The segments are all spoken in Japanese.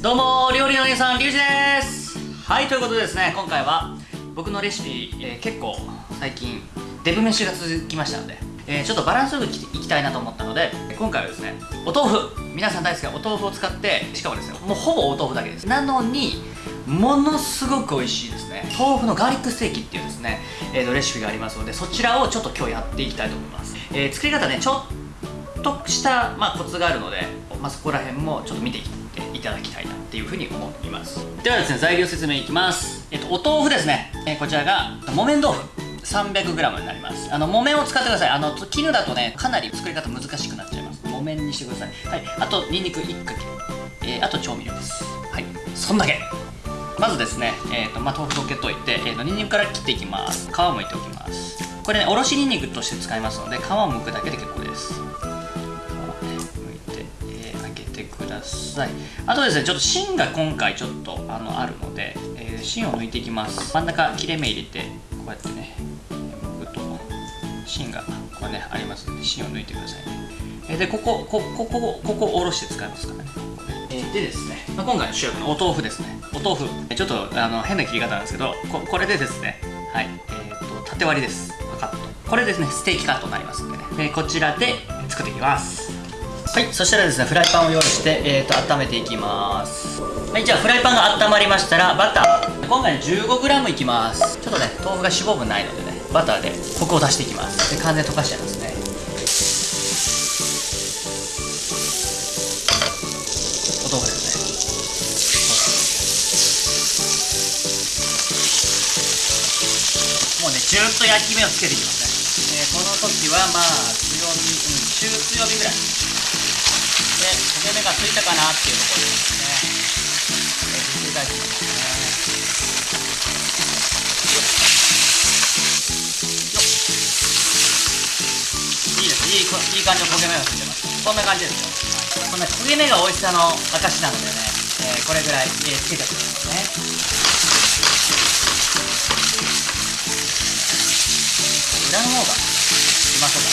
どうも料理のお姉さんリュウジです。はいということでですね今回は僕のレシピ、えー、結構最近デブ飯が続きましたので、えー、ちょっとバランスよくいきたいなと思ったので今回はですねお豆腐皆さん大好きなお豆腐を使ってしかもですねもうほぼお豆腐だけです。なのにものすごく美味しいですね。豆腐のガーリックステーキっていうですね、えー、とレシピがありますのでそちらをちょっと今日やっていきたいと思います、えー、作り方ねちょっとした、まあ、コツがあるので、まあ、そこら辺もちょっと見ていっていただきたいなっていうふうに思います。ではですね材料説明いきます。えっとお豆腐ですね、え、こちらが木綿豆腐。300g になります。あの木綿を使ってください。あの絹だとねかなり作り方難しくなっちゃいます。木綿にしてください。はい。あとニンニク1かけ、えー、あと調味料です。はい。そんだけ。まずですね、えーとまあ、豆腐溶けといて、えーと、ニンニクから切っていきます。皮をむいておきます。これねおろしニンニクとして使いますので皮を剥くだけで結構です。ださい。あとですねちょっと芯が今回ちょっとあのあるので、えー、芯を抜いていきます。真ん中切れ目入れてこうやってね剥くと芯がこれねありますので芯を抜いてくださいね。でこここここここおろして使いますからね。えでですね、まあ、今回の主役のお豆腐ですね。お豆腐。ちょっとあの変な切り方なんですけどここれでですねはい。えーと、縦割りです。パカッと。これですねステーキカットになりますんでね。でこちらで作っていきますはいそしたらですねフライパンを用意して、えーと、温めていきます。はいじゃあフライパンが温まりましたらバター。今回 15g いきます。ちょっとね豆腐が脂肪分ないのでねバターでコクを出していきます。で完全に溶かしちゃいますね。お豆腐ですね。もうねずっと焼き目をつけていきますね、この時はまあ強火、うん、中強火ぐらいで焦げ目がついたかなっていうところですね。えー、ひっくり返し。ていきますねいいですいいいい感じの焦げ目がついてますこんな感じですよこの焦げ目が美味し。さの証なのでね、えー、これぐらい、えー、つけておきますね裏の方がうまそうだ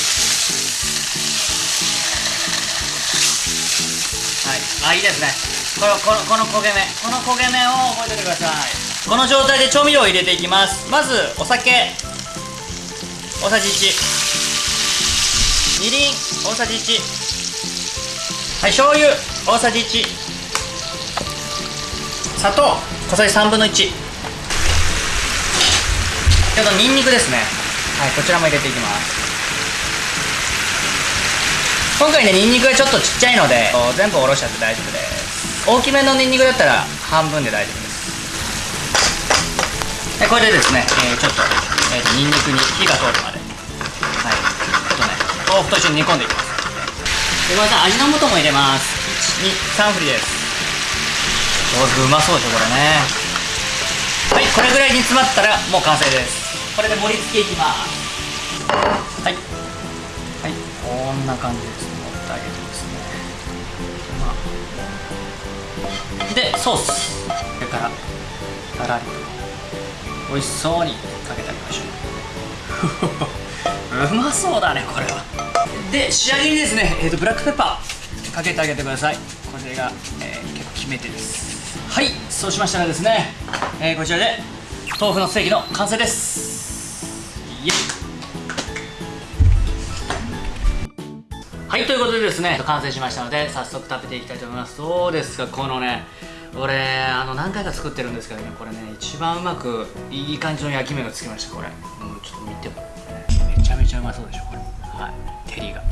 はい。あいいですね。このこのこの焦げ目。この焦げ目を覚えておいてください。この状態で調味料を入れていきます。まずお酒。大さじ1みりん。大さじ1はい醤油。大さじ1砂糖。小さじ3分の1ちょっとニンニクですね。はいこちらも入れていきます。今回ねニンニクがちょっとちっちゃいので全部おろしちゃって大丈夫です。大きめのニンニクだったら半分で大丈夫です。でこれでですね、えー、ちょっと,、えーと、ニンニクに火が通るまで。はい。ちょっとね豆腐と一緒に煮込んでいきます。でまた味の素も入れます。123振りです。豆腐うまそうでしょこれね。はいこれぐらいに詰まったらもう完成です。これで盛り付けいきますんな感じです盛ってあげてですね、まあ、でソースそれからたらりと美味しそうにかけてあげましょううまそうだねこれはで仕上げにですね、えーと、ブラックペッパーかけてあげてくださいこれが、えー、結構決め手ですはいそうしましたらですね、えー、こちらで豆腐のステーキの完成ですイエイはいということでですね。完成しましたので早速食べていきたいと思います。どうですかこのね俺あの何回か作ってるんですけどねこれね一番うまくいい感じの焼き目がつきましたこれ、うん、ちょっと見ても、めちゃめちゃうまそうでしょこれ。はい。照りが。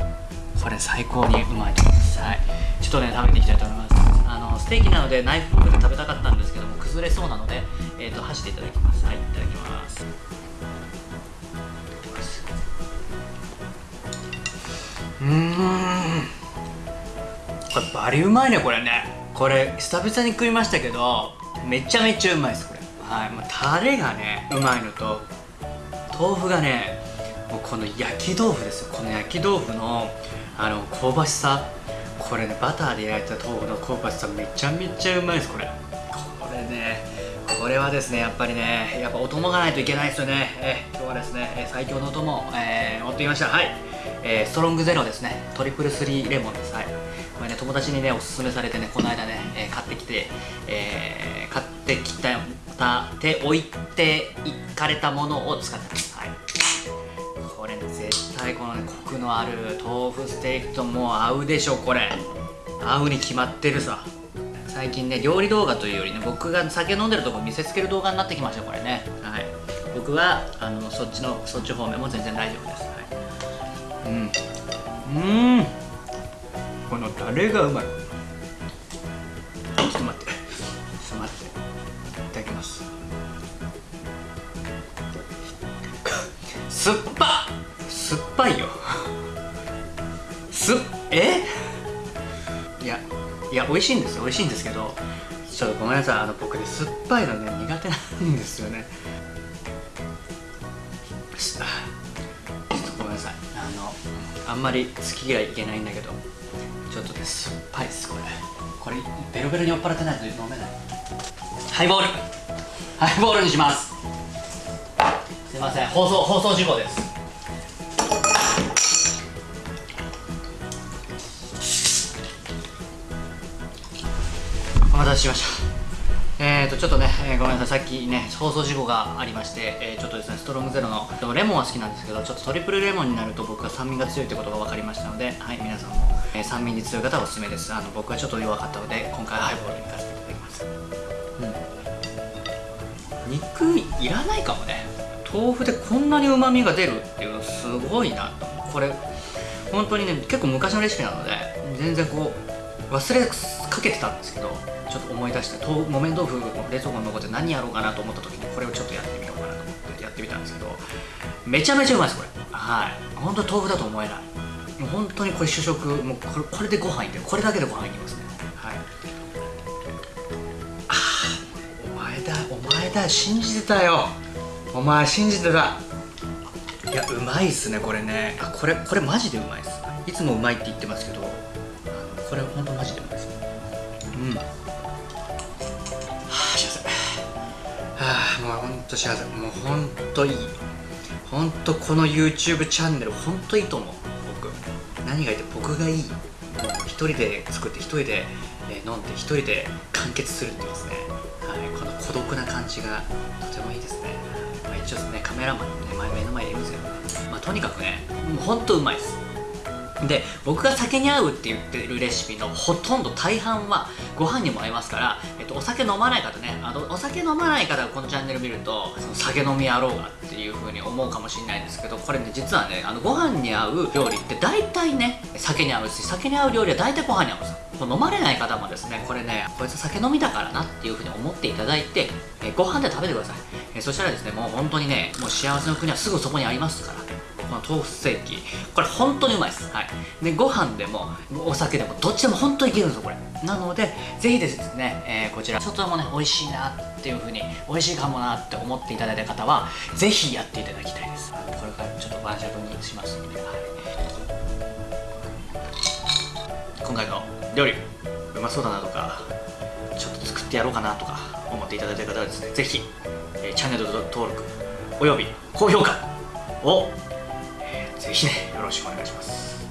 これ最高にうまいです。はい。ちょっとね食べていきたいと思います。あのステーキなのでナイフフォークで食べたかったんですけども崩れそうなので、えーと、箸でいただきます。はいいただきますうん。これバリうまいねこれね。これ久々に食いましたけどめちゃめちゃうまいですこれ。はい、まあ、タレがねうまいのと豆腐がねもうこの焼き豆腐ですよ。この焼き豆腐のあの香ばしさ。これねバターで焼いた豆腐の香ばしさめちゃめちゃうまいですこれ。これねこれはですねやっぱりねやっぱお供がないといけないですよね。え今日はですね最強のお供、えー、持ってきました。はい、えー、ストロングゼロですね。トリプルスリーレモンです。はい。これね友達にねおすすめされてねこの間ね、え買ってきて、えー買ってきたて置いていかれたものを使ってます。はい。これね絶対このねコクのある豆腐ステーキともう合うでしょこれ。合うに決まってるさ。最近ね料理動画というよりね僕が酒飲んでるとこ見せつける動画になってきましたこれね。はい。僕はあのそっちのそっち方面も全然大丈夫です。うん。うん。このタレがうまい。ちょっと待って。ちょっと待って。いただきます。酸っぱ。酸っぱいよ。すえ？いやいや美味しいんですよ。美味しいんですけどちょっとごめんなさい。あの僕ね酸っぱいのね苦手なんですよね。あんまり好きがいけないんだけど。ちょっとね酸っぱいですこれ。これベロベロに酔っ払ってないと飲めない。ハイボール。ハイボールにします。すいません放送放送事故です。お待たせしましたえーとちょっとね、えーごめんなさいさっきね放送事故がありまして、えーちょっとですねストロングゼロのでもレモンは好きなんですけどちょっとトリプルレモンになると僕は酸味が強いってことが分かりましたのではい皆さんも、えー酸味に強い方はおすすめです。あの僕はちょっと弱かったので今回はハイボールに行かせていただきます。うん。肉いらないかもね。豆腐でこんなにうまみが出るっていうすごいなと。これ本当にね結構昔のレシピなので全然こう忘れかけてたんですけどちょっと思い出して木綿豆腐冷蔵庫に残って何やろうかなと思った時にこれをちょっとやってみようかなと思ってやってみたんですけどめちゃめちゃうまいですこれ。はい。本当豆腐だと思えない。もう本当にこれ主食もうこれこれでご飯いってこれだけでご飯いきますね。はい。あーお前だお前だ信じてたよ。お前信じてた。いやうまいっすねこれね。あこれこれマジでうまいっす。いつもうまいって言ってますけどこれ本当マジでうまいですうん。あもう本当幸せ。もう本当いい。本当この YouTube チャンネル本当いいと思う。僕。何がいいって僕がいい。もう一人で作って一人で、え飲んで一人で完結するっていうですね、はい、この孤独な感じがとてもいいですね、まあ、一応ですねカメラマンね前目の前にいるんですけど、まあ、とにかくねもう本当うまいです。で僕が酒に合うって言ってるレシピのほとんど大半はご飯にも合いますから、えっと、お酒飲まない方ねあのお酒飲まない方がこのチャンネル見るとその酒飲みやろうがっていう風に思うかもしれないんですけどこれね実はねあのご飯に合う料理って大体ね酒に合うし酒に合う料理は大体ご飯に合うんですよ。飲まれない方もですねこれねこいつ酒飲みだからなっていう風に思っていただいて、えご飯で食べてください、えそしたらですねもう本当にねもう幸せの国はすぐそこにありますからこの豆腐ステーキ。これ本当にうまいです。はい。でご飯でもお酒でもどっちでも本当にいけるんですよこれ。なのでぜひですね、えーこちら。外もね美味しいなっていう風に美味しいかもなって思っていただいた方はぜひやっていただきたいです。これからちょっと晩酌にしますんで、はい、今回の料理うまそうだなとかちょっと作ってやろうかなとか思っていただいた方はですねぜひ、えーチャンネル登録および高評価を、ぜひねよろしくお願いします。